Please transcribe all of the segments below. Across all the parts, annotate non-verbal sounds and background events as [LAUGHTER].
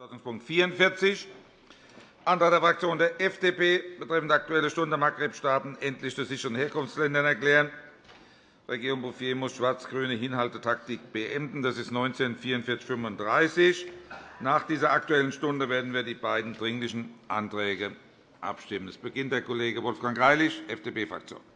Tagesordnungspunkt 44, Antrag der Fraktion der FDP betreffend Aktuelle Stunde Maghreb-Staaten endlich zu sicheren Herkunftsländern erklären. Regierung Bouffier muss schwarz-grüne Hinhaltetaktik beenden. Das ist 19 4435. Nach dieser Aktuellen Stunde werden wir die beiden Dringlichen Anträge abstimmen. Es beginnt der Kollege Wolfgang Greilich, FDP-Fraktion.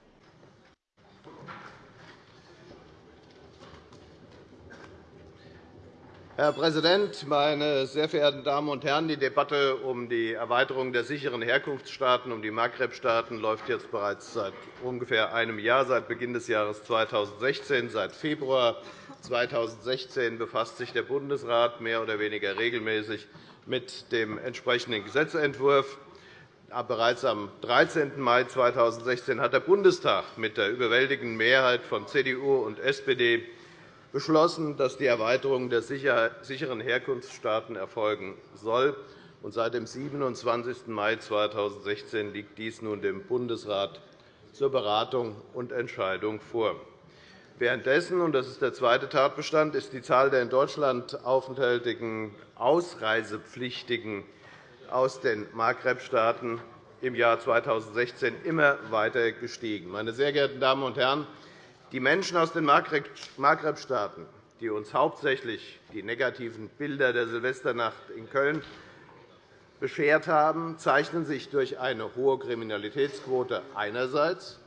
Herr Präsident, meine sehr verehrten Damen und Herren! Die Debatte um die Erweiterung der sicheren Herkunftsstaaten, um die Maghreb-Staaten, läuft jetzt bereits seit ungefähr einem Jahr, seit Beginn des Jahres 2016. Seit Februar 2016 befasst sich der Bundesrat mehr oder weniger regelmäßig mit dem entsprechenden Gesetzentwurf. Bereits am 13. Mai 2016 hat der Bundestag mit der überwältigenden Mehrheit von CDU und SPD beschlossen, dass die Erweiterung der sicheren Herkunftsstaaten erfolgen soll. Seit dem 27. Mai 2016 liegt dies nun dem Bundesrat zur Beratung und Entscheidung vor. Währenddessen, und das ist der zweite Tatbestand, ist die Zahl der in Deutschland aufenthaltigen Ausreisepflichtigen aus den Maghreb-Staaten im Jahr 2016 immer weiter gestiegen. Meine sehr geehrten Damen und Herren, die Menschen aus den Maghreb-Staaten, die uns hauptsächlich die negativen Bilder der Silvesternacht in Köln beschert haben, zeichnen sich durch eine hohe Kriminalitätsquote einerseits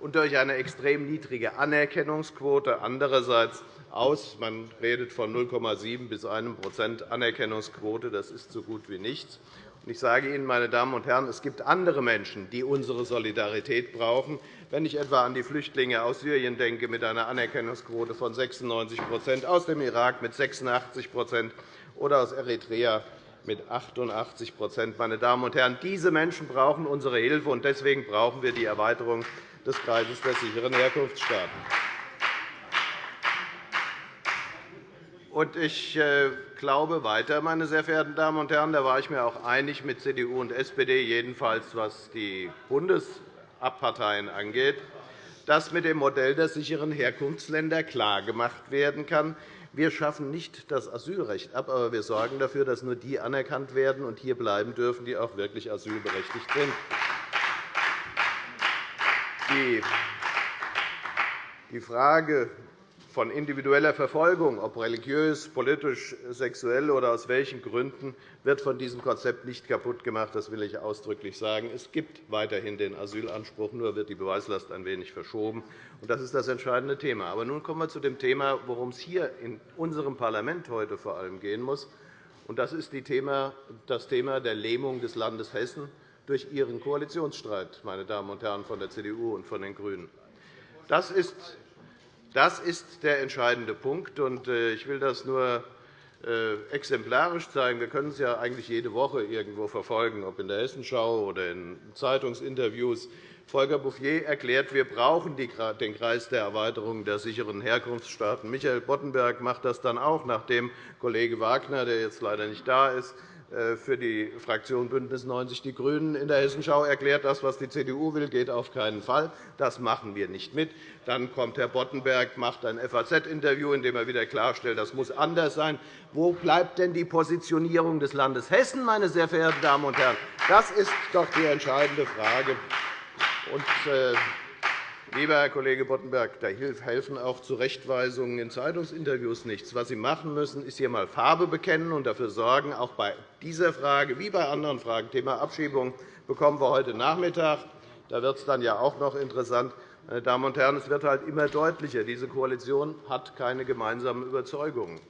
und durch eine extrem niedrige Anerkennungsquote andererseits aus. Man redet von 0,7 bis 1% Anerkennungsquote. Das ist so gut wie nichts. Ich sage Ihnen, meine Damen und Herren, es gibt andere Menschen, die unsere Solidarität brauchen. Wenn ich etwa an die Flüchtlinge aus Syrien denke, mit einer Anerkennungsquote von 96% aus dem Irak mit 86% oder aus Eritrea mit 88% Meine Damen und Herren, diese Menschen brauchen unsere Hilfe, und deswegen brauchen wir die Erweiterung des Kreises der sicheren Herkunftsstaaten. Ich äh, glaube weiter, meine sehr verehrten Damen und Herren, da war ich mir auch einig mit CDU und SPD, jedenfalls was die Bundesparteien angeht, dass mit dem Modell der sicheren Herkunftsländer klargemacht werden kann, wir schaffen nicht das Asylrecht ab, aber wir sorgen dafür, dass nur die anerkannt werden und hier bleiben dürfen, die auch wirklich asylberechtigt sind. Die Frage von individueller Verfolgung, ob religiös, politisch, sexuell oder aus welchen Gründen, wird von diesem Konzept nicht kaputt gemacht. Das will ich ausdrücklich sagen. Es gibt weiterhin den Asylanspruch, nur wird die Beweislast ein wenig verschoben. Das ist das entscheidende Thema. Aber nun kommen wir zu dem Thema, worum es hier in unserem Parlament heute vor allem gehen muss. Das ist das Thema der Lähmung des Landes Hessen durch Ihren Koalitionsstreit, meine Damen und Herren von der CDU und von den GRÜNEN. Das ist das ist der entscheidende Punkt. Äh, ich will das nur äh, exemplarisch zeigen. Wir können es ja eigentlich jede Woche irgendwo verfolgen, ob in der Hessenschau oder in Zeitungsinterviews. Volker Bouffier erklärt, wir brauchen den Kreis der Erweiterung der sicheren Herkunftsstaaten. Michael Boddenberg macht das dann auch, nachdem Kollege Wagner, der jetzt leider nicht da ist, für die Fraktion BÜNDNIS 90 die GRÜNEN in der Hessenschau erklärt, das, was die CDU will, geht auf keinen Fall. Das machen wir nicht mit. Dann kommt Herr Boddenberg, macht ein FAZ-Interview, in dem er wieder klarstellt, das muss anders sein. Wo bleibt denn die Positionierung des Landes Hessen, meine sehr verehrten Damen und Herren? Das ist doch die entscheidende Frage. Und, äh, Lieber Herr Kollege Boddenberg, da helfen auch Zurechtweisungen in Zeitungsinterviews nichts. Was Sie machen müssen, ist hier einmal Farbe bekennen und dafür sorgen, auch bei dieser Frage wie bei anderen Fragen, Thema Abschiebung, bekommen wir heute Nachmittag. Da wird es dann ja auch noch interessant. Meine Damen und Herren, es wird halt immer deutlicher. Diese Koalition hat keine gemeinsamen Überzeugungen.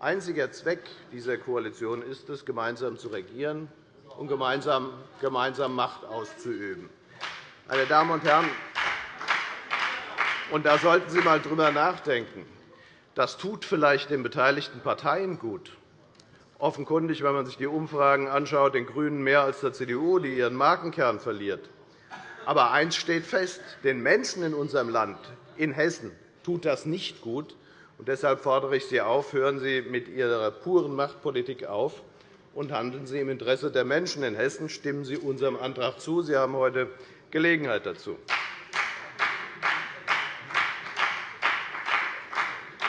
Einziger Zweck dieser Koalition ist es, gemeinsam zu regieren und gemeinsam Macht auszuüben. Meine Damen und Herren, und da sollten Sie einmal drüber nachdenken. Das tut vielleicht den beteiligten Parteien gut. Offenkundig, wenn man sich die Umfragen anschaut, den GRÜNEN mehr als der CDU, die ihren Markenkern verliert. Aber eines steht fest. Den Menschen in unserem Land, in Hessen, tut das nicht gut. Und deshalb fordere ich Sie auf, hören Sie mit Ihrer puren Machtpolitik auf und handeln Sie im Interesse der Menschen in Hessen. Stimmen Sie unserem Antrag zu. Sie haben heute Gelegenheit dazu.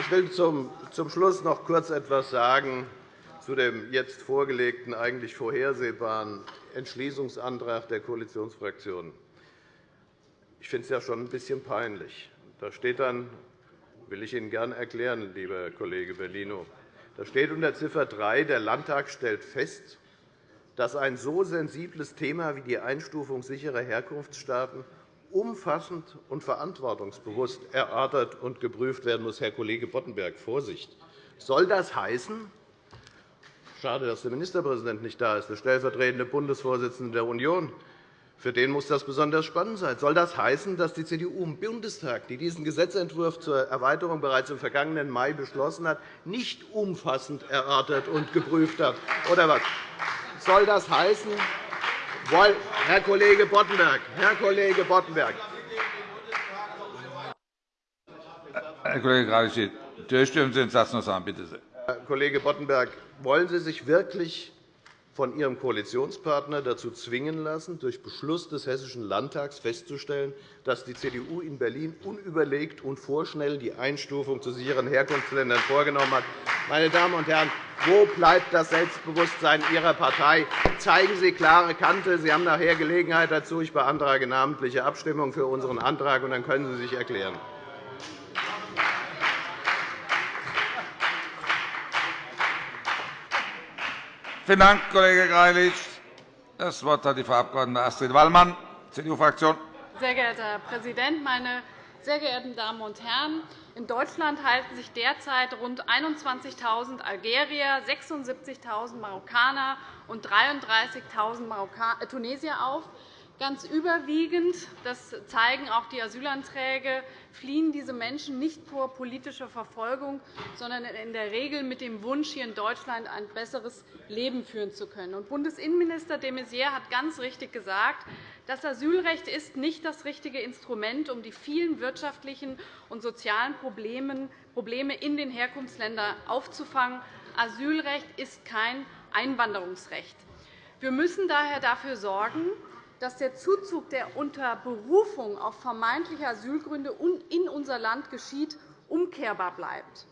Ich will zum Schluss noch kurz etwas sagen zu dem jetzt vorgelegten, eigentlich vorhersehbaren Entschließungsantrag der Koalitionsfraktionen. Ich finde es ja schon ein bisschen peinlich. Da steht dann, will ich Ihnen gern erklären, lieber Kollege Bellino, da steht unter Ziffer 3, der Landtag stellt fest, dass ein so sensibles Thema wie die Einstufung sicherer Herkunftsstaaten umfassend und verantwortungsbewusst erörtert und geprüft werden muss. Herr Kollege Boddenberg, Vorsicht! Soll das heißen, schade, dass der Ministerpräsident nicht da ist, der stellvertretende Bundesvorsitzende der Union, für den muss das besonders spannend sein. Soll das heißen, dass die CDU im Bundestag, die diesen Gesetzentwurf zur Erweiterung bereits im vergangenen Mai beschlossen hat, nicht umfassend erörtert und geprüft hat? Oder was? Soll das heißen, Herr Kollege Boddenberg, Herr Kollege Boddenberg, Herr Kollege Greilich, durchstimmen Sie den Satz noch sagen, bitte sehr. Herr Kollege Boddenberg, wollen Sie sich wirklich von Ihrem Koalitionspartner dazu zwingen lassen, durch Beschluss des Hessischen Landtags festzustellen, dass die CDU in Berlin unüberlegt und vorschnell die Einstufung zu sicheren Herkunftsländern vorgenommen hat. Meine Damen und Herren, wo bleibt das Selbstbewusstsein Ihrer Partei? Zeigen Sie klare Kante. Sie haben nachher Gelegenheit dazu. Ich beantrage namentliche Abstimmung für unseren Antrag, und dann können Sie sich erklären. Vielen Dank, Kollege Greilich. Das Wort hat die Frau Abg. Astrid Wallmann, CDU-Fraktion. Sehr geehrter Herr Präsident, meine sehr geehrten Damen und Herren! In Deutschland halten sich derzeit rund 21.000 Algerier, 76.000 Marokkaner und 33.000 äh, Tunesier auf. Ganz überwiegend, das zeigen auch die Asylanträge, fliehen diese Menschen nicht vor politischer Verfolgung, sondern in der Regel mit dem Wunsch, hier in Deutschland ein besseres Leben führen zu können. Bundesinnenminister de Maizière hat ganz richtig gesagt, das Asylrecht ist nicht das richtige Instrument, um die vielen wirtschaftlichen und sozialen Probleme in den Herkunftsländern aufzufangen. Asylrecht ist kein Einwanderungsrecht. Wir müssen daher dafür sorgen, dass der Zuzug, der unter Berufung auf vermeintliche Asylgründe in unser Land geschieht, umkehrbar bleibt.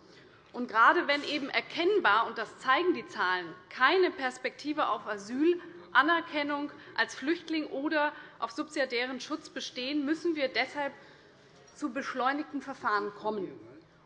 Und gerade wenn eben erkennbar, und das zeigen die Zahlen, keine Perspektive auf Asyl, Anerkennung als Flüchtling oder auf subsidiären Schutz bestehen, müssen wir deshalb zu beschleunigten Verfahren kommen.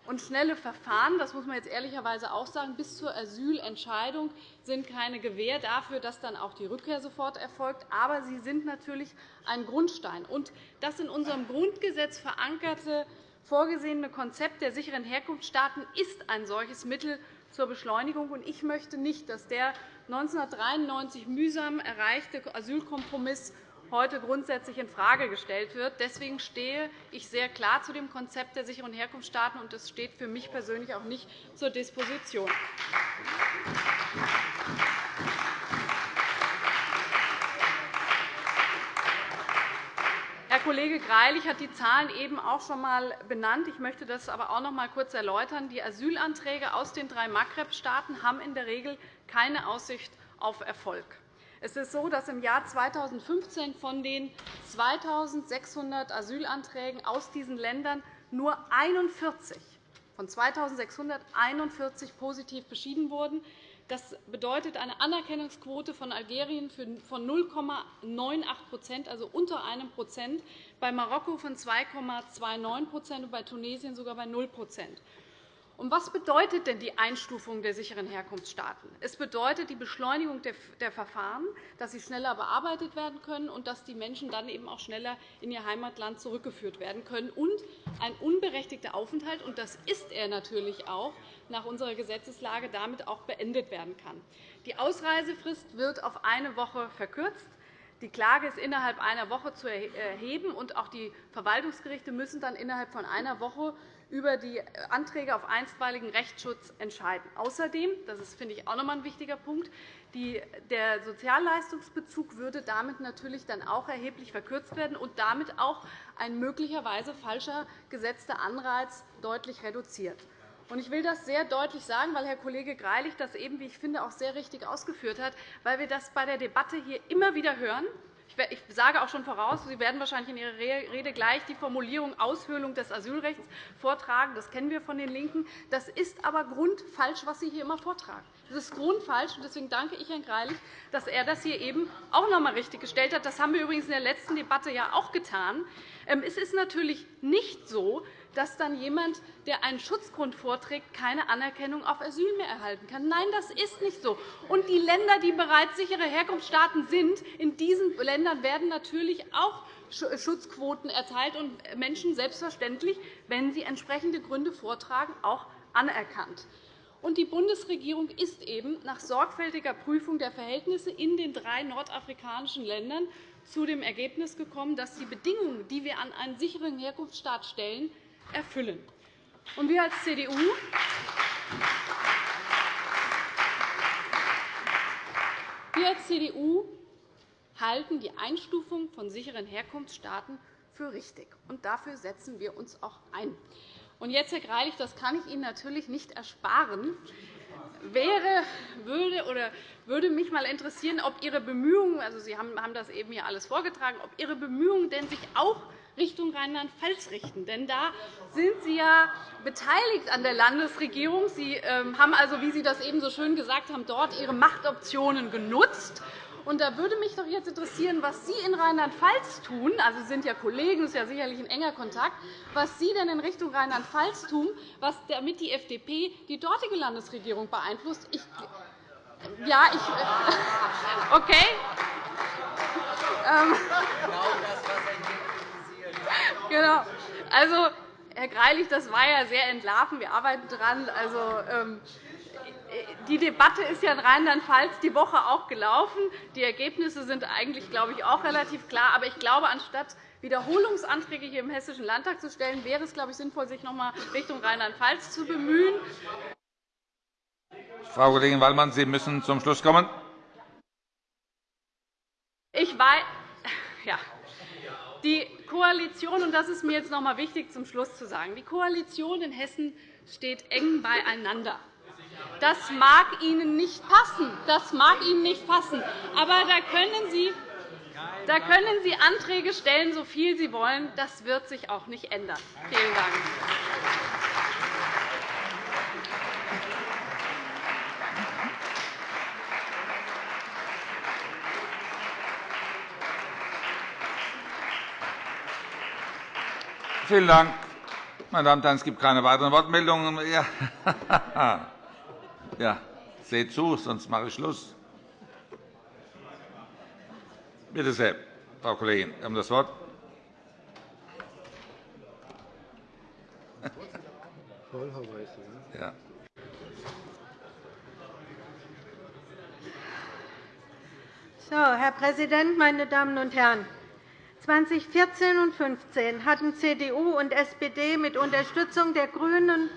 Und schnelle Verfahren, das muss man jetzt ehrlicherweise auch sagen, bis zur Asylentscheidung sind keine Gewähr dafür, dass dann auch die Rückkehr sofort erfolgt. Aber sie sind natürlich ein Grundstein. Und das in unserem Grundgesetz verankerte vorgesehene Konzept der sicheren Herkunftsstaaten ist ein solches Mittel zur Beschleunigung. Ich möchte nicht, dass der 1993 mühsam erreichte Asylkompromiss heute grundsätzlich infrage gestellt wird. Deswegen stehe ich sehr klar zu dem Konzept der sicheren Herkunftsstaaten, und es steht für mich persönlich auch nicht zur Disposition. Herr Kollege Greilich hat die Zahlen eben auch schon einmal benannt. Ich möchte das aber auch noch einmal kurz erläutern. Die Asylanträge aus den drei Maghreb-Staaten haben in der Regel keine Aussicht auf Erfolg. Es ist so, dass im Jahr 2015 von den 2.600 Asylanträgen aus diesen Ländern nur 41 von 2.641 positiv beschieden wurden. Das bedeutet eine Anerkennungsquote von Algerien von 0,98% also unter einem Prozent, bei Marokko von 2,29% und bei Tunesien sogar bei 0 und was bedeutet denn die Einstufung der sicheren Herkunftsstaaten? Es bedeutet die Beschleunigung der Verfahren, dass sie schneller bearbeitet werden können und dass die Menschen dann eben auch schneller in ihr Heimatland zurückgeführt werden können und ein unberechtigter Aufenthalt, und das ist er natürlich auch, nach unserer Gesetzeslage damit auch beendet werden kann. Die Ausreisefrist wird auf eine Woche verkürzt. Die Klage ist innerhalb einer Woche zu erheben, und auch die Verwaltungsgerichte müssen dann innerhalb von einer Woche über die Anträge auf einstweiligen Rechtsschutz entscheiden. Außerdem, das ist, finde ich, auch noch ein wichtiger Punkt, der Sozialleistungsbezug würde damit natürlich dann auch erheblich verkürzt werden und damit auch ein möglicherweise falscher gesetzter Anreiz deutlich reduziert. Ich will das sehr deutlich sagen, weil Herr Kollege Greilich das eben, wie ich finde, auch sehr richtig ausgeführt hat, weil wir das bei der Debatte hier immer wieder hören ich sage auch schon voraus, Sie werden wahrscheinlich in Ihrer Rede gleich die Formulierung Aushöhlung des Asylrechts vortragen. Das kennen wir von den LINKEN. Das ist aber grundfalsch, was Sie hier immer vortragen. Das ist grundfalsch. Deswegen danke ich Herrn Greilich, dass er das hier eben auch noch einmal richtiggestellt hat. Das haben wir übrigens in der letzten Debatte ja auch getan. Ähm, es ist natürlich nicht so, dass dann jemand, der einen Schutzgrund vorträgt, keine Anerkennung auf Asyl mehr erhalten kann. Nein, das ist nicht so. Und die Länder, die bereits sichere Herkunftsstaaten sind, in diesen Ländern werden natürlich auch Schutzquoten erteilt und Menschen selbstverständlich, wenn sie entsprechende Gründe vortragen, auch anerkannt. Und die Bundesregierung ist eben nach sorgfältiger Prüfung der Verhältnisse in den drei nordafrikanischen Ländern zu dem Ergebnis gekommen, dass die Bedingungen, die wir an einen sicheren Herkunftsstaat stellen, erfüllen. Und wir als CDU wir als CDU halten die Einstufung von sicheren Herkunftsstaaten für richtig. Und dafür setzen wir uns auch ein. Und jetzt, Herr Greilich, das kann ich Ihnen natürlich nicht ersparen, wäre, würde, oder würde mich mal interessieren, ob Ihre Bemühungen, also Sie haben das eben hier alles vorgetragen, ob Ihre Bemühungen denn sich auch Richtung Rheinland-Pfalz richten. Denn da sind Sie ja beteiligt an der Landesregierung. Sie ähm, haben also, wie Sie das eben so schön gesagt haben, dort Ihre Machtoptionen genutzt. Und da würde mich doch jetzt interessieren, was Sie in Rheinland-Pfalz tun. Also, Sie sind ja Kollegen, das ist ja sicherlich ein enger Kontakt. Was Sie denn in Richtung Rheinland-Pfalz tun, was damit die FDP die dortige Landesregierung beeinflusst. Ich, ja, ich, [LAUGHS] okay. Ähm, Genau. Also, Herr Greilich, das war ja sehr entlarven. Wir arbeiten daran. Also, ähm, die Debatte ist ja in Rheinland-Pfalz die Woche auch gelaufen. Die Ergebnisse sind eigentlich, glaube ich, auch relativ klar. Aber ich glaube, anstatt Wiederholungsanträge hier im Hessischen Landtag zu stellen, wäre es, glaube ich, sinnvoll, sich noch einmal Richtung Rheinland-Pfalz zu bemühen. Frau Kollegin Wallmann, Sie müssen zum Schluss kommen. Ich weiß, [LAUGHS] ja, die Koalition, und das ist mir jetzt noch einmal wichtig zum Schluss zu sagen, die Koalition in Hessen steht eng beieinander. Das mag Ihnen nicht passen. Das mag Ihnen nicht passen. Aber da können Sie da können Sie Anträge stellen, so viel Sie wollen. Das wird sich auch nicht ändern. Vielen Dank. Vielen Dank. Meine Damen und Herren, es gibt keine weiteren Wortmeldungen. Ja. [LAUGHS] ja, seht zu, sonst mache ich Schluss. Bitte sehr, Frau Kollegin, Sie haben das Wort. Ja. So, Herr Präsident, meine Damen und Herren! 2014 und 2015 hatten CDU und SPD mit Unterstützung der GRÜNEN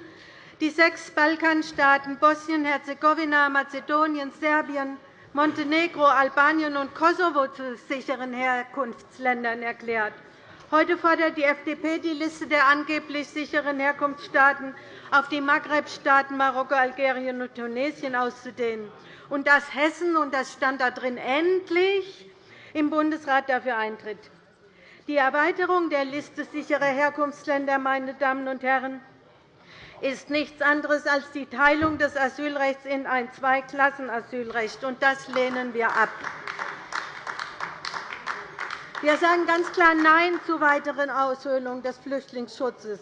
die sechs Balkanstaaten Bosnien, Herzegowina, Mazedonien, Serbien, Montenegro, Albanien und Kosovo zu sicheren Herkunftsländern erklärt. Heute fordert die FDP, die Liste der angeblich sicheren Herkunftsstaaten auf die Maghreb-Staaten Marokko, Algerien und Tunesien auszudehnen, und dass Hessen, und das stand da drin, endlich im Bundesrat dafür eintritt. Die Erweiterung der Liste sicherer Herkunftsländer meine Damen und Herren, ist nichts anderes als die Teilung des Asylrechts in ein Zweiklassenasylrecht. und Das lehnen wir ab. Wir sagen ganz klar Nein zur weiteren Aushöhlung des Flüchtlingsschutzes.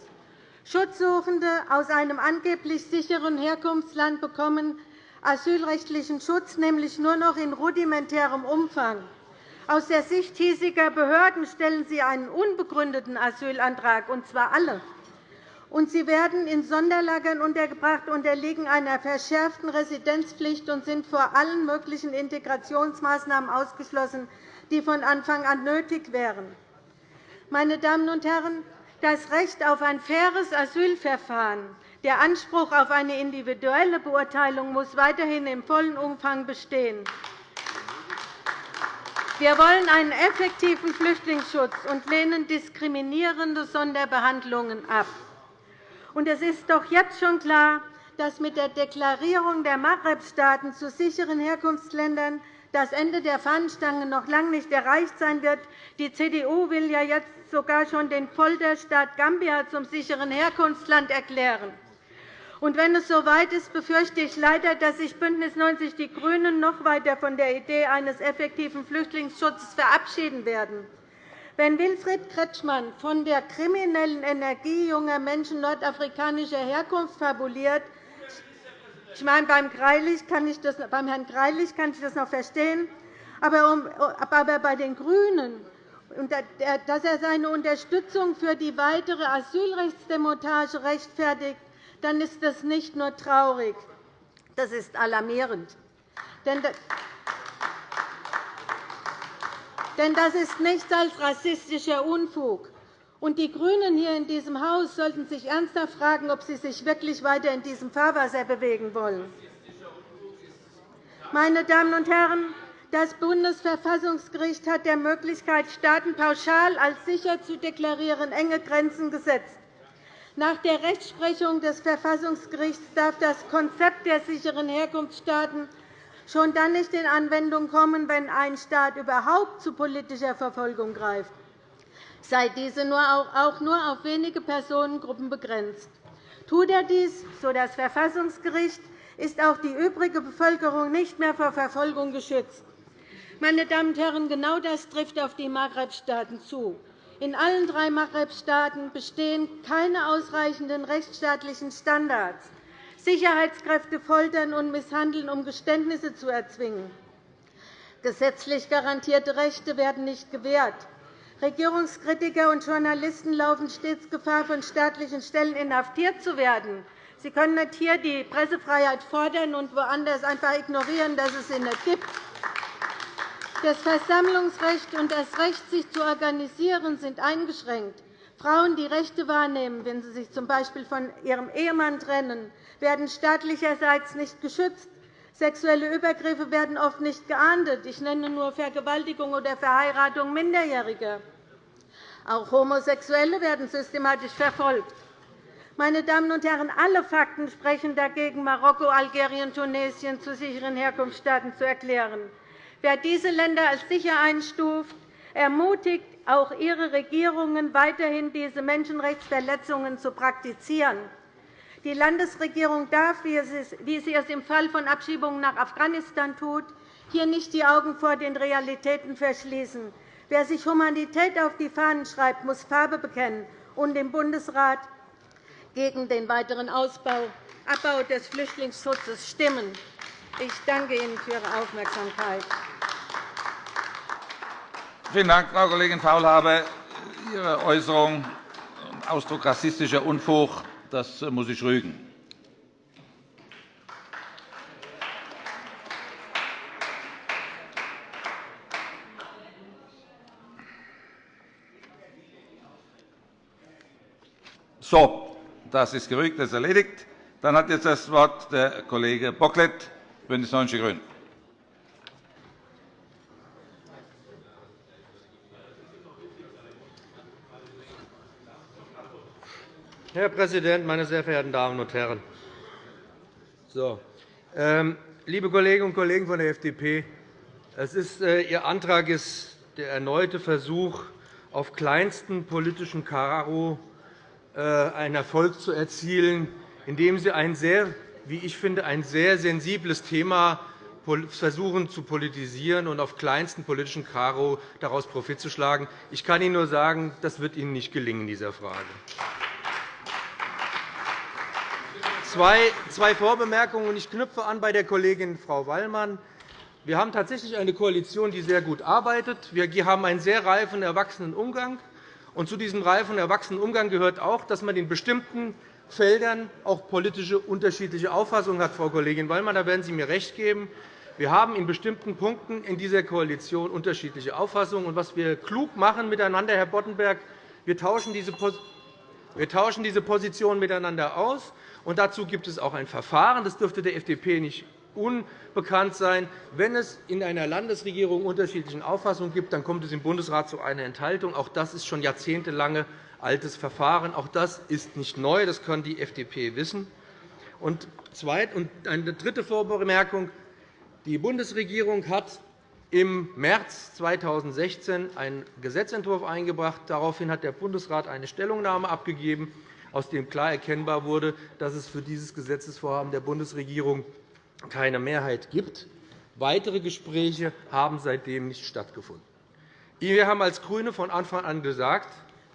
Schutzsuchende aus einem angeblich sicheren Herkunftsland bekommen asylrechtlichen Schutz nämlich nur noch in rudimentärem Umfang. Aus der Sicht hiesiger Behörden stellen sie einen unbegründeten Asylantrag, und zwar alle. Und sie werden in Sonderlagern untergebracht, unterliegen einer verschärften Residenzpflicht und sind vor allen möglichen Integrationsmaßnahmen ausgeschlossen, die von Anfang an nötig wären. Meine Damen und Herren, das Recht auf ein faires Asylverfahren, der Anspruch auf eine individuelle Beurteilung muss weiterhin im vollen Umfang bestehen. Wir wollen einen effektiven Flüchtlingsschutz und lehnen diskriminierende Sonderbehandlungen ab. es ist doch jetzt schon klar, dass mit der Deklarierung der Maghreb-Staaten zu sicheren Herkunftsländern das Ende der Fahnenstange noch lange nicht erreicht sein wird. Die CDU will ja jetzt sogar schon den Folterstaat Gambia zum sicheren Herkunftsland erklären. Und wenn es so weit ist, befürchte ich leider, dass sich BÜNDNIS 90 die GRÜNEN noch weiter von der Idee eines effektiven Flüchtlingsschutzes verabschieden werden. Wenn Wilfried Kretschmann von der kriminellen Energie junger Menschen nordafrikanischer Herkunft fabuliert, ich meine, beim, Greilich kann ich das, beim Herrn Greilich kann ich das noch verstehen, aber bei den GRÜNEN, dass er seine Unterstützung für die weitere Asylrechtsdemontage rechtfertigt, dann ist das nicht nur traurig, das ist alarmierend. Denn das ist nichts als rassistischer Unfug. Und die GRÜNEN hier in diesem Haus sollten sich ernsthaft fragen, ob sie sich wirklich weiter in diesem Fahrwasser bewegen wollen. Meine Damen und Herren, das Bundesverfassungsgericht hat der Möglichkeit, Staaten pauschal als sicher zu deklarieren, enge Grenzen gesetzt. Nach der Rechtsprechung des Verfassungsgerichts darf das Konzept der sicheren Herkunftsstaaten schon dann nicht in Anwendung kommen, wenn ein Staat überhaupt zu politischer Verfolgung greift sei diese auch nur auf wenige Personengruppen begrenzt. Tut er dies, so das Verfassungsgericht, ist auch die übrige Bevölkerung nicht mehr vor Verfolgung geschützt. Meine Damen und Herren, genau das trifft auf die Maghreb-Staaten zu. In allen drei Maghreb-Staaten bestehen keine ausreichenden rechtsstaatlichen Standards. Sicherheitskräfte foltern und misshandeln, um Geständnisse zu erzwingen. Gesetzlich garantierte Rechte werden nicht gewährt. Regierungskritiker und Journalisten laufen stets Gefahr, von staatlichen Stellen inhaftiert zu werden. Sie können nicht hier die Pressefreiheit fordern und woanders einfach ignorieren, dass es sie nicht gibt. Das Versammlungsrecht und das Recht, sich zu organisieren, sind eingeschränkt. Frauen, die Rechte wahrnehmen, wenn sie sich z. B. von ihrem Ehemann trennen, werden staatlicherseits nicht geschützt. Sexuelle Übergriffe werden oft nicht geahndet. Ich nenne nur Vergewaltigung oder Verheiratung Minderjähriger. Auch Homosexuelle werden systematisch verfolgt. Meine Damen und Herren, alle Fakten sprechen dagegen, Marokko, Algerien, Tunesien zu sicheren Herkunftsstaaten zu erklären. Wer diese Länder als sicher einstuft, ermutigt auch ihre Regierungen, weiterhin diese Menschenrechtsverletzungen zu praktizieren. Die Landesregierung darf, wie sie es im Fall von Abschiebungen nach Afghanistan tut, hier nicht die Augen vor den Realitäten verschließen. Wer sich Humanität auf die Fahnen schreibt, muss Farbe bekennen und im Bundesrat gegen den weiteren Abbau des Flüchtlingsschutzes stimmen. Ich danke Ihnen für Ihre Aufmerksamkeit. Vielen Dank, Frau Kollegin Faulhaber. Ihre Äußerung Ausdruck rassistischer Unfug das muss ich rügen. So, das ist gerügt, das ist erledigt. Dann hat jetzt das Wort der Kollege Bocklet, BÜNDNIS 90 die GRÜNEN. Herr Präsident, meine sehr verehrten Damen und Herren! So, ähm, liebe Kolleginnen und Kollegen von der FDP, ist, äh, Ihr Antrag ist der erneute Versuch, auf kleinstem politischen Karo äh, einen Erfolg zu erzielen, indem Sie ein sehr, wie ich finde, ein sehr sensibles Thema versuchen zu politisieren und auf kleinstem politischen Karo daraus Profit zu schlagen. Ich kann Ihnen nur sagen, das wird Ihnen nicht gelingen in dieser Frage. Zwei Vorbemerkungen. Ich knüpfe an bei der Kollegin Frau Wallmann. Wir haben tatsächlich eine Koalition, die sehr gut arbeitet. Wir haben einen sehr reifen, erwachsenen Umgang. Und zu diesem reifen, erwachsenen Umgang gehört auch, dass man in bestimmten Feldern auch politische unterschiedliche Auffassungen hat. Frau Kollegin Wallmann, da werden Sie mir recht geben. Wir haben in bestimmten Punkten in dieser Koalition unterschiedliche Auffassungen. Und was wir klug machen miteinander, Herr Boddenberg, wir tauschen diese wir tauschen diese Positionen miteinander aus. Und dazu gibt es auch ein Verfahren. Das dürfte der FDP nicht unbekannt sein. Wenn es in einer Landesregierung unterschiedliche Auffassungen gibt, dann kommt es im Bundesrat zu einer Enthaltung. Auch das ist schon jahrzehntelang altes Verfahren. Auch das ist nicht neu. Das kann die FDP wissen. Und eine dritte Vorbemerkung. Die Bundesregierung hat im März 2016 einen Gesetzentwurf eingebracht. Daraufhin hat der Bundesrat eine Stellungnahme abgegeben, aus dem klar erkennbar wurde, dass es für dieses Gesetzesvorhaben der Bundesregierung keine Mehrheit gibt. Weitere Gespräche haben seitdem nicht stattgefunden. Wir haben als GRÜNE von Anfang an gesagt,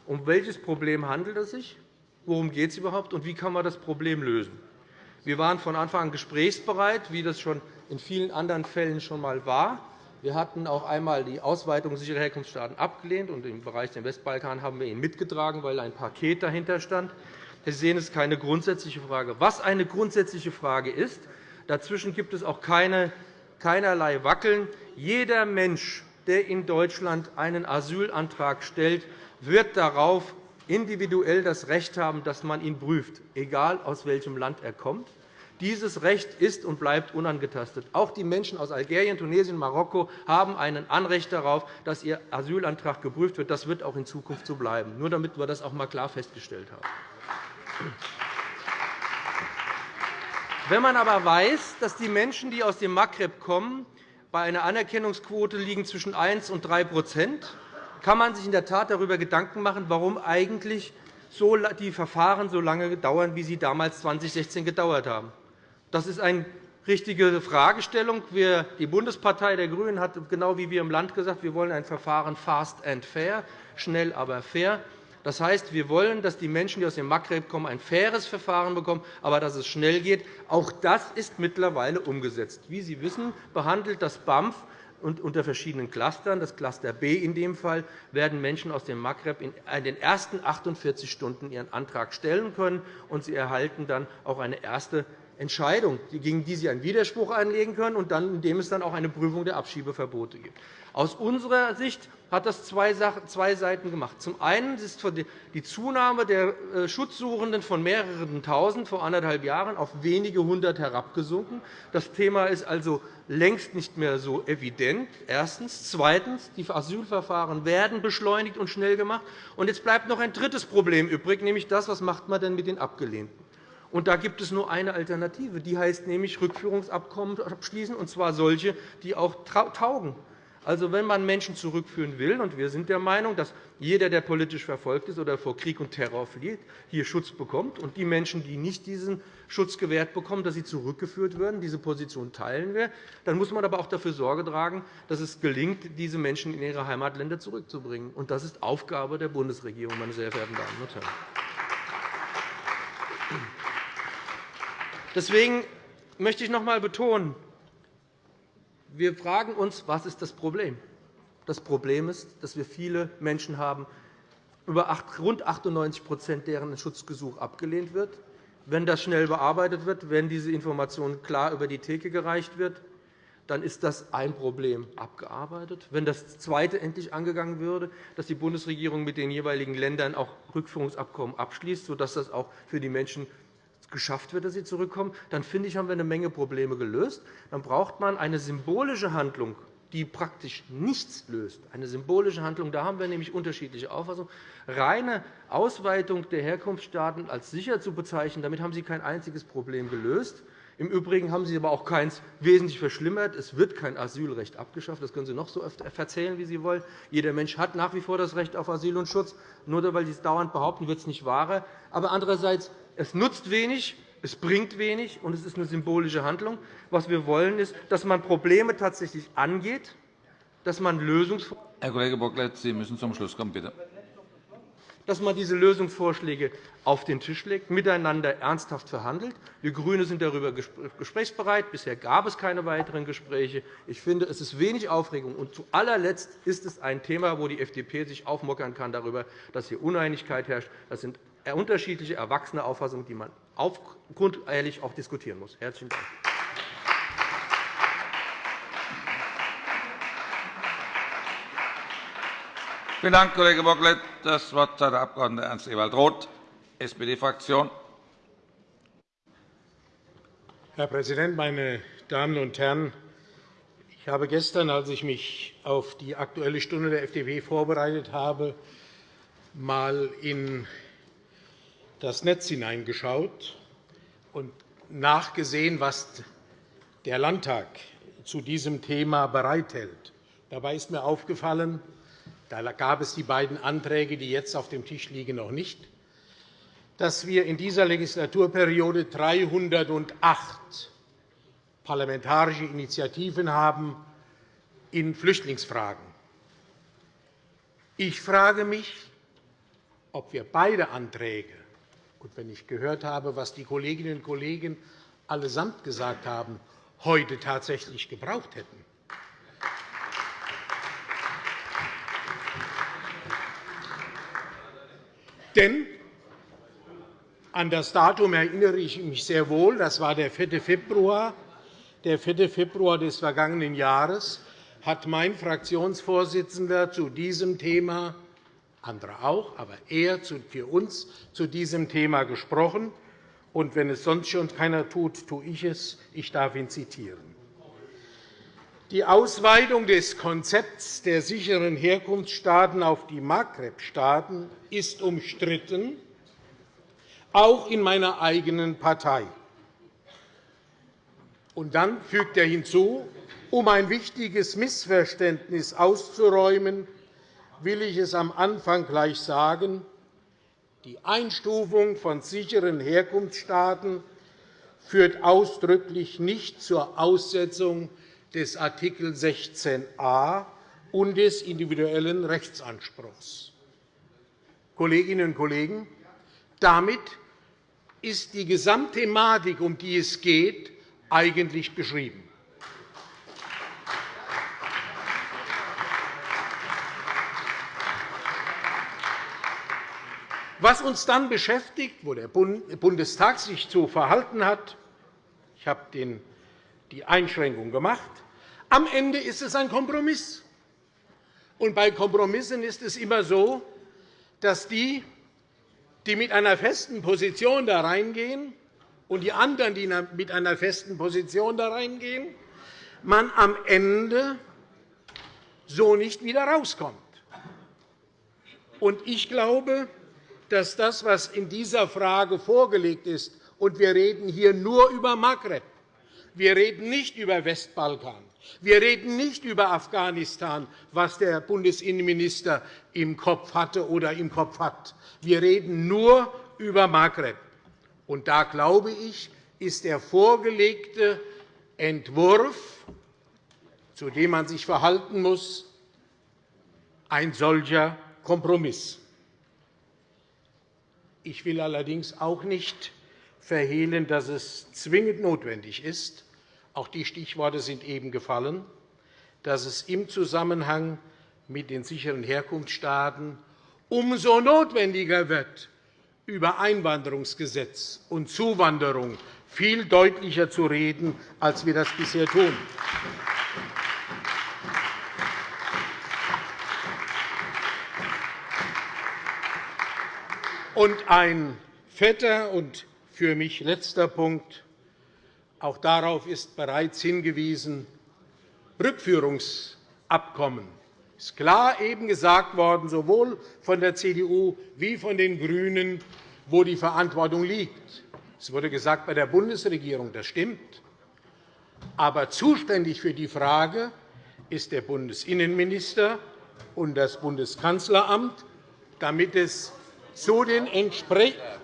um welches Problem handelt es sich, worum geht es überhaupt und wie kann man das Problem lösen. Wir waren von Anfang an gesprächsbereit, wie das schon in vielen anderen Fällen schon einmal war. Wir hatten auch einmal die Ausweitung sicherer Herkunftsstaaten abgelehnt, und im Bereich des Westbalkan haben wir ihn mitgetragen, weil ein Paket dahinter stand. Sie sehen, es ist keine grundsätzliche Frage. Was eine grundsätzliche Frage ist, dazwischen gibt es auch keine, keinerlei Wackeln. Jeder Mensch, der in Deutschland einen Asylantrag stellt, wird darauf individuell das Recht haben, dass man ihn prüft, egal aus welchem Land er kommt. Dieses Recht ist und bleibt unangetastet. Auch die Menschen aus Algerien, Tunesien und Marokko haben ein Anrecht darauf, dass ihr Asylantrag geprüft wird. Das wird auch in Zukunft so bleiben, nur damit wir das auch einmal klar festgestellt haben. Wenn man aber weiß, dass die Menschen, die aus dem Maghreb kommen, bei einer Anerkennungsquote liegen zwischen 1 und 3 kann man sich in der Tat darüber Gedanken machen, warum eigentlich die Verfahren so lange dauern, wie sie damals 2016 gedauert haben. Das ist eine richtige Fragestellung. Die Bundespartei der GRÜNEN hat genau wie wir im Land gesagt, wir wollen ein Verfahren fast and fair, schnell, aber fair. Das heißt, wir wollen, dass die Menschen, die aus dem Maghreb kommen, ein faires Verfahren bekommen, aber dass es schnell geht. Auch das ist mittlerweile umgesetzt. Wie Sie wissen, behandelt das BAMF und unter verschiedenen Clustern, das Cluster B in dem Fall, werden Menschen aus dem Maghreb in den ersten 48 Stunden ihren Antrag stellen können, und sie erhalten dann auch eine erste Entscheidung, gegen die Sie einen Widerspruch einlegen können, und dann, indem es dann auch eine Prüfung der Abschiebeverbote gibt. Aus unserer Sicht hat das zwei Seiten gemacht. Zum einen ist die Zunahme der äh, Schutzsuchenden von mehreren Tausend vor anderthalb Jahren auf wenige hundert herabgesunken. Das Thema ist also längst nicht mehr so evident. Erstens. Zweitens. Die Asylverfahren werden beschleunigt und schnell gemacht. Und jetzt bleibt noch ein drittes Problem übrig, nämlich das, was macht man denn mit den Abgelehnten? Und da gibt es nur eine Alternative. Die heißt nämlich Rückführungsabkommen abschließen, und zwar solche, die auch taugen. Also, wenn man Menschen zurückführen will, und wir sind der Meinung, dass jeder, der politisch verfolgt ist oder vor Krieg und Terror flieht, hier Schutz bekommt, und die Menschen, die nicht diesen Schutz gewährt bekommen, dass sie zurückgeführt werden, diese Position teilen wir, dann muss man aber auch dafür Sorge tragen, dass es gelingt, diese Menschen in ihre Heimatländer zurückzubringen. Und das ist Aufgabe der Bundesregierung, meine sehr verehrten Damen und Herren. Deswegen möchte ich noch einmal betonen, wir fragen uns, was ist das Problem? Das Problem ist, dass wir viele Menschen haben, über rund 98% deren Schutzgesuch abgelehnt wird. Wenn das schnell bearbeitet wird, wenn diese Information klar über die Theke gereicht wird, dann ist das ein Problem abgearbeitet. Wenn das zweite endlich angegangen würde, dass die Bundesregierung mit den jeweiligen Ländern auch Rückführungsabkommen abschließt, sodass das auch für die Menschen geschafft wird, dass sie zurückkommen, dann finde ich, haben wir eine Menge Probleme gelöst. Dann braucht man eine symbolische Handlung, die praktisch nichts löst. Eine symbolische Handlung, da haben wir nämlich unterschiedliche Auffassungen. Reine Ausweitung der Herkunftsstaaten als sicher zu bezeichnen, damit haben Sie kein einziges Problem gelöst. Im Übrigen haben Sie aber auch keins wesentlich verschlimmert. Es wird kein Asylrecht abgeschafft. Das können Sie noch so oft erzählen, wie Sie wollen. Jeder Mensch hat nach wie vor das Recht auf Asyl und Schutz. Nur weil Sie es dauernd behaupten, wird es nicht wahrer. Aber andererseits es nutzt wenig, es bringt wenig, und es ist eine symbolische Handlung. Was wir wollen, ist, dass man Probleme tatsächlich angeht, dass man Lösungsvorschläge Herr Kollege Bocklet, Sie müssen zum Schluss kommen, bitte dass man diese Lösungsvorschläge auf den Tisch legt, miteinander ernsthaft verhandelt. Wir GRÜNE sind darüber gesprächsbereit. Bisher gab es keine weiteren Gespräche. Ich finde, es ist wenig Aufregung. Und zu allerletzt ist es ein Thema, wo die FDP sich aufmockern kann darüber, dass hier Uneinigkeit herrscht. Das sind unterschiedliche erwachsene Auffassungen, die man grundehrlich auch diskutieren muss. – Herzlichen Dank. Vielen Dank, Kollege Bocklet. Das Wort hat der Abg. Ernst Ewald Roth, SPD-Fraktion. Herr Präsident, meine Damen und Herren! Ich habe gestern, als ich mich auf die Aktuelle Stunde der FDP vorbereitet habe, einmal in das Netz hineingeschaut und nachgesehen, was der Landtag zu diesem Thema bereithält. Dabei ist mir aufgefallen, da gab es die beiden Anträge, die jetzt auf dem Tisch liegen, noch nicht, dass wir in dieser Legislaturperiode 308 parlamentarische Initiativen haben in Flüchtlingsfragen. Ich frage mich, ob wir beide Anträge und wenn ich gehört habe, was die Kolleginnen und Kollegen allesamt gesagt haben, heute tatsächlich gebraucht hätten. Denn an das Datum erinnere ich mich sehr wohl. Das war der 4. Februar der 4. Februar des vergangenen Jahres hat mein Fraktionsvorsitzender zu diesem Thema, andere auch, aber er für uns zu diesem Thema gesprochen. Und wenn es sonst schon keiner tut, tue ich es. Ich darf ihn zitieren. Die Ausweitung des Konzepts der sicheren Herkunftsstaaten auf die Maghreb-Staaten ist umstritten, auch in meiner eigenen Partei. Und dann fügt er hinzu, um ein wichtiges Missverständnis auszuräumen, will ich es am Anfang gleich sagen. Die Einstufung von sicheren Herkunftsstaaten führt ausdrücklich nicht zur Aussetzung des Art. 16a und des individuellen Rechtsanspruchs. Kolleginnen und Kollegen, damit ist die Gesamtthematik, um die es geht, eigentlich beschrieben. Was uns dann beschäftigt, wo der Bundestag sich zu verhalten hat, ich habe die Einschränkung gemacht, am Ende ist es ein Kompromiss. Und bei Kompromissen ist es immer so, dass die, die mit einer festen Position da reingehen, und die anderen, die mit einer festen Position da reingehen, man am Ende so nicht wieder rauskommt. Ich glaube, dass das, was in dieser Frage vorgelegt ist, und wir reden hier nur über Maghreb, wir reden nicht über Westbalkan, wir reden nicht über Afghanistan, was der Bundesinnenminister im Kopf hatte oder im Kopf hat. Wir reden nur über Maghreb. Und da, glaube ich, ist der vorgelegte Entwurf, zu dem man sich verhalten muss, ein solcher Kompromiss. Ich will allerdings auch nicht verhehlen, dass es zwingend notwendig ist, auch die Stichworte sind eben gefallen, dass es im Zusammenhang mit den sicheren Herkunftsstaaten umso notwendiger wird, über Einwanderungsgesetz und Zuwanderung viel deutlicher zu reden, als wir das bisher tun. Und ein fetter und für mich letzter Punkt. Auch darauf ist bereits hingewiesen. Rückführungsabkommen ist klar eben gesagt worden, sowohl von der CDU wie von den GRÜNEN, wo die Verantwortung liegt. Es wurde gesagt, bei der Bundesregierung. Das stimmt. Aber zuständig für die Frage ist der Bundesinnenminister und das Bundeskanzleramt, damit es zu den entsprechenden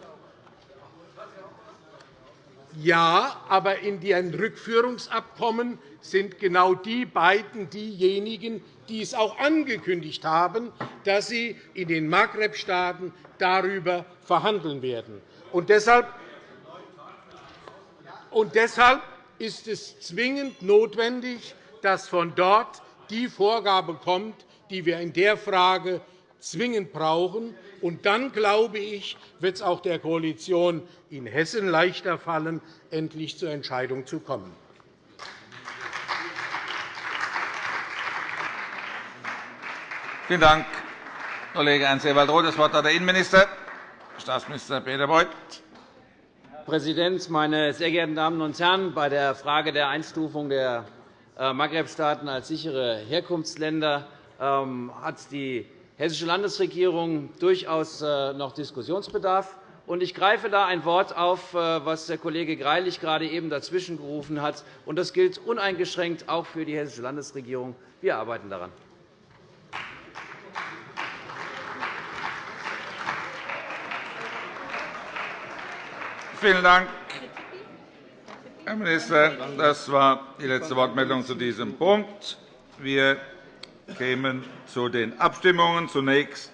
ja, aber in den Rückführungsabkommen sind genau die beiden diejenigen, die es auch angekündigt haben, dass sie in den Maghreb-Staaten darüber verhandeln werden. Und deshalb und deshalb ist es zwingend notwendig, dass von dort die Vorgabe kommt, die wir in der Frage zwingend brauchen. Und dann, glaube ich, wird es auch der Koalition in Hessen leichter fallen, endlich zur Entscheidung zu kommen. Vielen Dank, Kollege Ernst-Ewald-Roth. Das Wort hat der Innenminister, Staatsminister Peter Beuth. Herr Präsident, meine sehr geehrten Damen und Herren! Bei der Frage der Einstufung der äh, Maghreb-Staaten als sichere Herkunftsländer ähm, hat die Hessische Landesregierung durchaus äh, noch Diskussionsbedarf. Ich greife da ein Wort auf, äh, was der Kollege Greilich gerade eben dazwischen gerufen hat. Das gilt uneingeschränkt auch für die Hessische Landesregierung. Wir arbeiten daran. Vielen Dank, Herr Minister. Das war die letzte Wortmeldung zu diesem Punkt. Wir kämen zu den Abstimmungen. Zunächst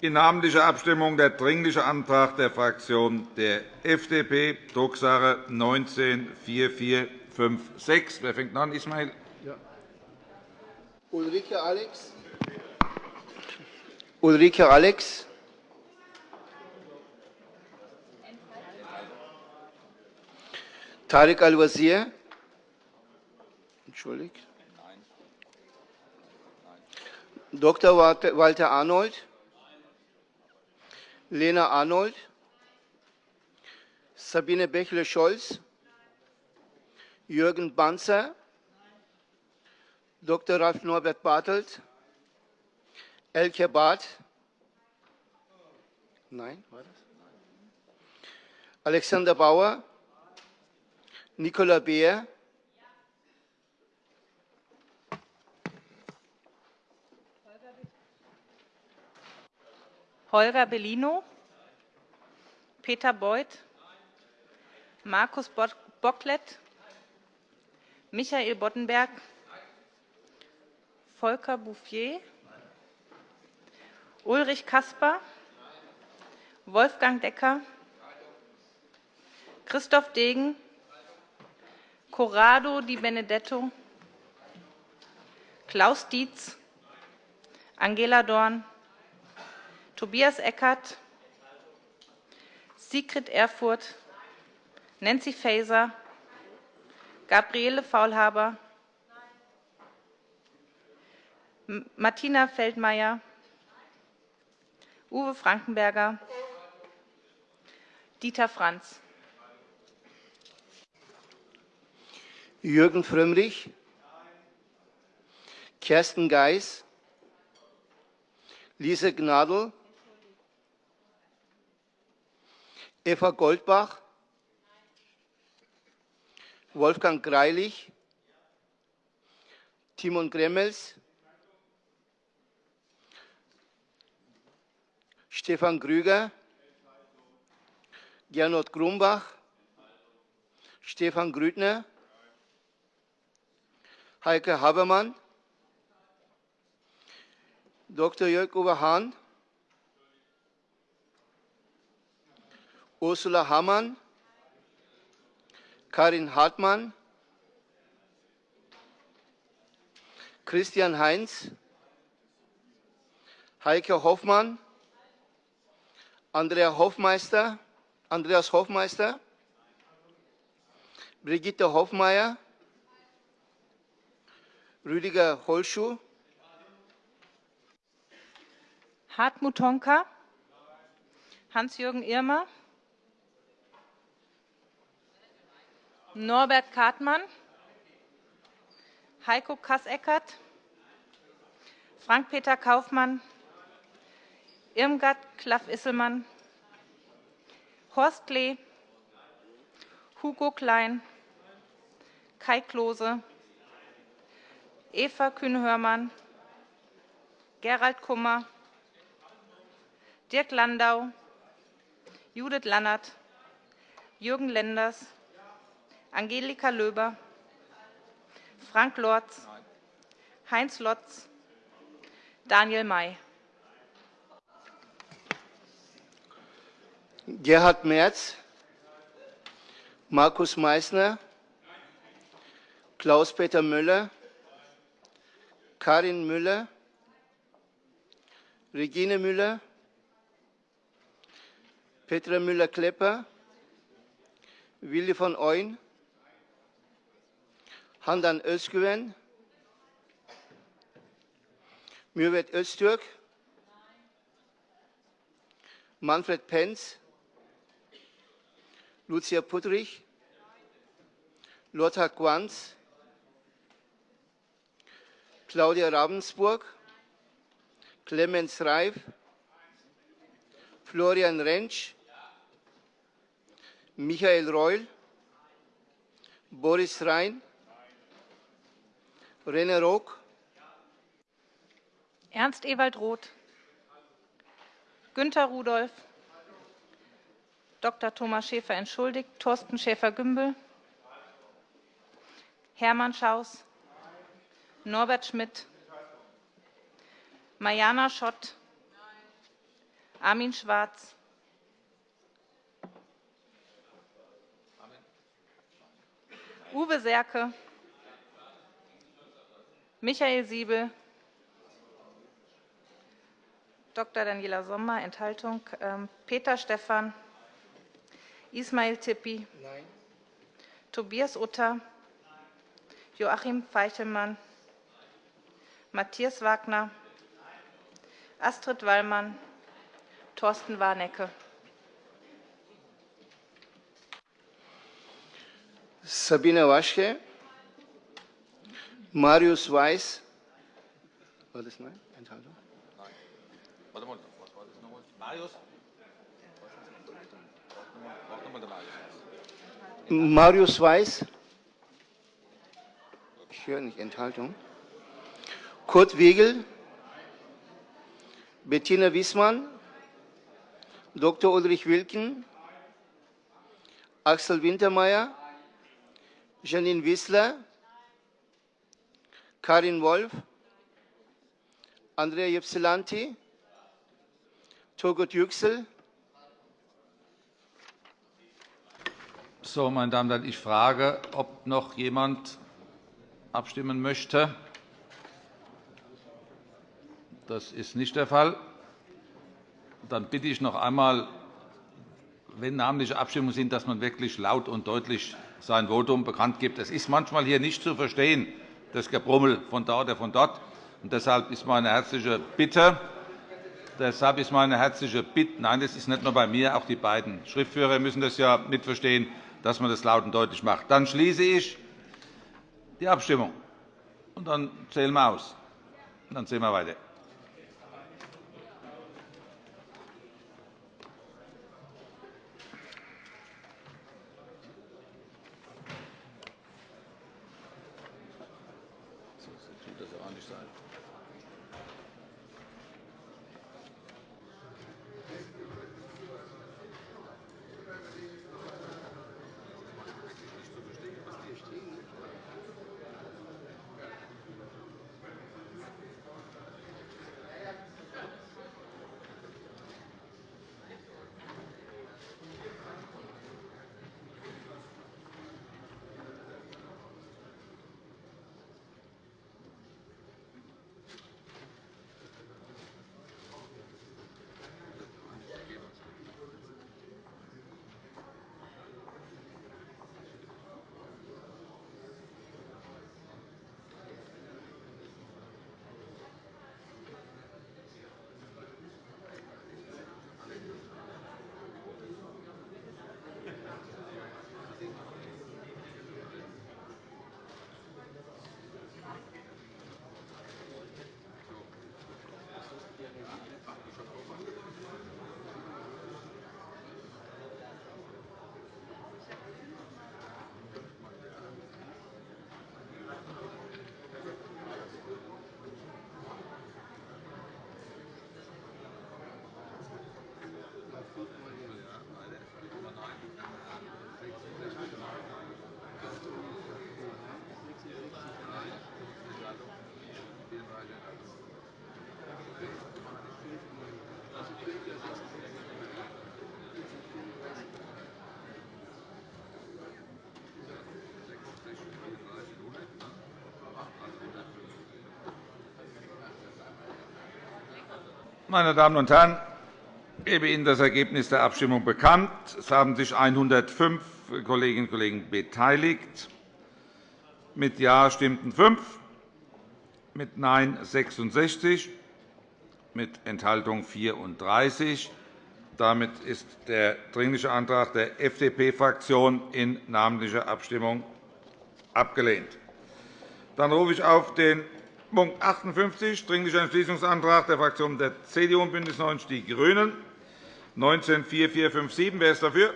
in namentlicher Abstimmung der Dringliche Antrag der Fraktion der FDP, Drucksache 19 4456. Wer fängt an, Ismail? Ja. Ulrike Alex. Ulrike Alex. Tarek Al-Wazir. Entschuldigt. Dr. Walter Arnold. Lena Arnold. Sabine Bächle-Scholz. Jürgen Banzer. Dr. Ralf Norbert Bartelt. Elke Barth. Nein, war das? Alexander Bauer. Nicola Beer. Holger Bellino, Peter Beuth, Markus Bocklet, Michael Boddenberg, Volker Bouffier, Ulrich Kasper, Wolfgang Decker, Christoph Degen, Corrado Di Benedetto, Klaus Dietz, Angela Dorn, Tobias Eckert, Sigrid Erfurth, Nancy Faeser, Gabriele Faulhaber, Martina Feldmayer, Uwe Frankenberger, Dieter Franz. Jürgen Frömmrich, Kersten Geis, Lise Gnadl, Eva Goldbach, Wolfgang Greilich, Timon Gremmels, Stefan Grüger, Gernot Grumbach, Stefan Grüttner, Heike Habermann, Dr. Jörg-Uwe Hahn, Ursula Hammann, Karin Hartmann, Christian Heinz, Heike Hoffmann, Andrea Hofmeister, Andreas Hofmeister, Brigitte Hofmeier, Rüdiger Holschuh, Hartmut Honka, Hans-Jürgen Irmer, Norbert Kartmann, Heiko Kasseckert, Frank-Peter Kaufmann, Irmgard Klaff-Isselmann, Horst Klee, Hugo Klein, Kai Klose, Eva Kühne-Hörmann, Gerald Kummer, Dirk Landau, Judith Lannert, Jürgen Lenders, Angelika Löber, Frank Lorz, Heinz Lotz, Daniel May. Gerhard Merz, Markus Meysner, Klaus-Peter Müller, Karin Müller, Regine Müller, Petra Müller-Klepper, Willi von Eun, Handan Özgüven, Mürvet Öztürk, Manfred Penz, Lucia Puttrich, Lothar Quanz, Claudia Ravensburg, Clemens Reif, Florian Rentsch, Michael Reul, Boris Rhein, René Rock, Ernst Ewald Roth, Günter Rudolph, Dr. Thomas Schäfer entschuldigt, Thorsten Schäfer-Gümbel, Hermann Schaus, Norbert Schmidt, Mariana Schott, Armin Schwarz, Uwe Serke, Michael Siebel, Dr. Daniela Sommer, Enthaltung, ähm, Peter Stephan, Ismail Tippi, Tobias Utter, Joachim Feichelmann, Matthias Wagner, Astrid Wallmann, Thorsten Warnecke. Sabine Waschke, Marius Weiß. War das nein? Enthaltung? Nein. Warte mal, was war das nochmal? Marius? Marius Weiß. Ich höre nicht Enthaltung. Kurt Wegel, Bettina Wiesmann, Dr. Ulrich Wilken, Axel Wintermeyer, Janine Wissler, Karin Wolf, Andrea Jepsilanti, Turgut Yüksel. So, meine Damen und Herren, ich frage, ob noch jemand abstimmen möchte. Das ist nicht der Fall. Dann bitte ich noch einmal, wenn namentliche Abstimmungen sind, dass man wirklich laut und deutlich sein Votum bekannt gibt. Es ist manchmal hier nicht zu verstehen, das Gebrummel von da oder von dort. Und deshalb ist meine herzliche Bitte, deshalb ist meine herzliche Bitte, nein, das ist nicht nur bei mir, auch die beiden Schriftführer müssen das ja mitverstehen, dass man das laut und deutlich macht. Dann schließe ich die Abstimmung. Und dann zählen wir aus. Und dann sehen wir weiter. Meine Damen und Herren, ich gebe Ihnen das Ergebnis der Abstimmung bekannt. Es haben sich 105 Kolleginnen und Kollegen beteiligt. Mit Ja stimmten 5, mit Nein 66, mit Enthaltung 34. Damit ist der Dringliche Antrag der FDP-Fraktion in namentlicher Abstimmung abgelehnt. Dann rufe ich auf den Punkt 58, Dringlicher Entschließungsantrag der Fraktionen der CDU und BÜNDNIS 90 die GRÜNEN, 19 4457. Wer ist dafür?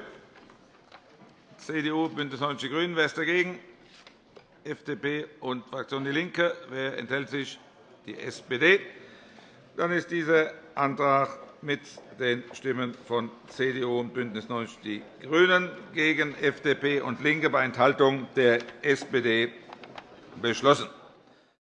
CDU, BÜNDNIS 90 die GRÜNEN. Wer ist dagegen? FDP und Fraktion DIE LINKE. Wer enthält sich? Die SPD. Dann ist dieser Antrag mit den Stimmen von CDU und BÜNDNIS 90 die GRÜNEN gegen FDP und LINKE bei Enthaltung der SPD beschlossen.